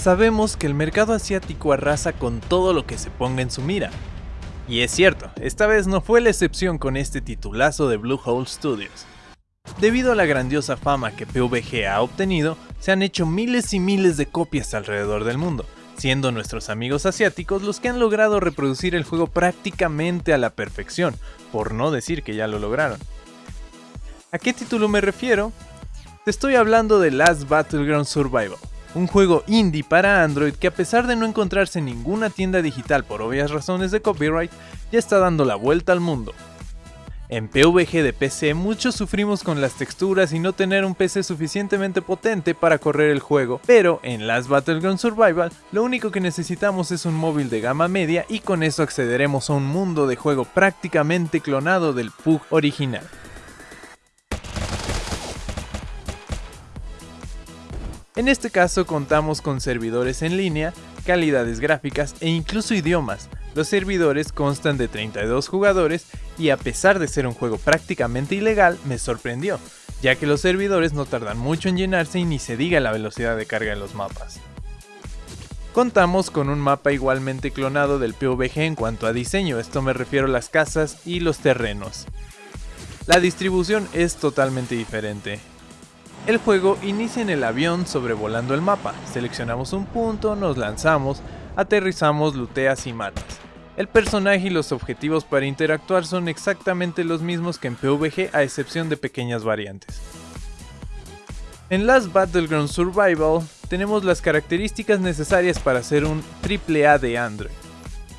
Sabemos que el mercado asiático arrasa con todo lo que se ponga en su mira. Y es cierto, esta vez no fue la excepción con este titulazo de Bluehole Studios. Debido a la grandiosa fama que PUBG ha obtenido, se han hecho miles y miles de copias alrededor del mundo, siendo nuestros amigos asiáticos los que han logrado reproducir el juego prácticamente a la perfección, por no decir que ya lo lograron. ¿A qué título me refiero? Te estoy hablando de Last Battleground Survival, un juego indie para Android que a pesar de no encontrarse en ninguna tienda digital por obvias razones de copyright, ya está dando la vuelta al mundo. En PVG de PC muchos sufrimos con las texturas y no tener un PC suficientemente potente para correr el juego, pero en Last Battleground Survival lo único que necesitamos es un móvil de gama media y con eso accederemos a un mundo de juego prácticamente clonado del PUG original. En este caso contamos con servidores en línea, calidades gráficas e incluso idiomas. Los servidores constan de 32 jugadores y a pesar de ser un juego prácticamente ilegal, me sorprendió, ya que los servidores no tardan mucho en llenarse y ni se diga la velocidad de carga de los mapas. Contamos con un mapa igualmente clonado del PUBG en cuanto a diseño, esto me refiero a las casas y los terrenos. La distribución es totalmente diferente, el juego inicia en el avión sobrevolando el mapa, seleccionamos un punto, nos lanzamos, aterrizamos, luteas y matas. El personaje y los objetivos para interactuar son exactamente los mismos que en PvG a excepción de pequeñas variantes. En Last Battleground Survival tenemos las características necesarias para ser un AAA de Android.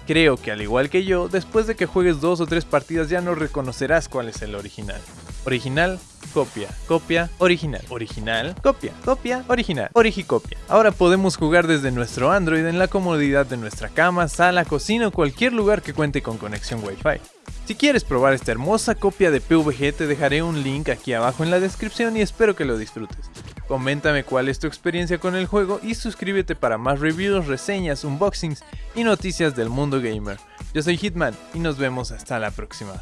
Creo que al igual que yo, después de que juegues dos o tres partidas ya no reconocerás cuál es el original. Original, copia, copia, original, original, copia, copia, original, origicopia. Ahora podemos jugar desde nuestro Android en la comodidad de nuestra cama, sala, cocina o cualquier lugar que cuente con conexión Wi-Fi. Si quieres probar esta hermosa copia de PVG te dejaré un link aquí abajo en la descripción y espero que lo disfrutes. Coméntame cuál es tu experiencia con el juego y suscríbete para más reviews, reseñas, unboxings y noticias del mundo gamer. Yo soy Hitman y nos vemos hasta la próxima.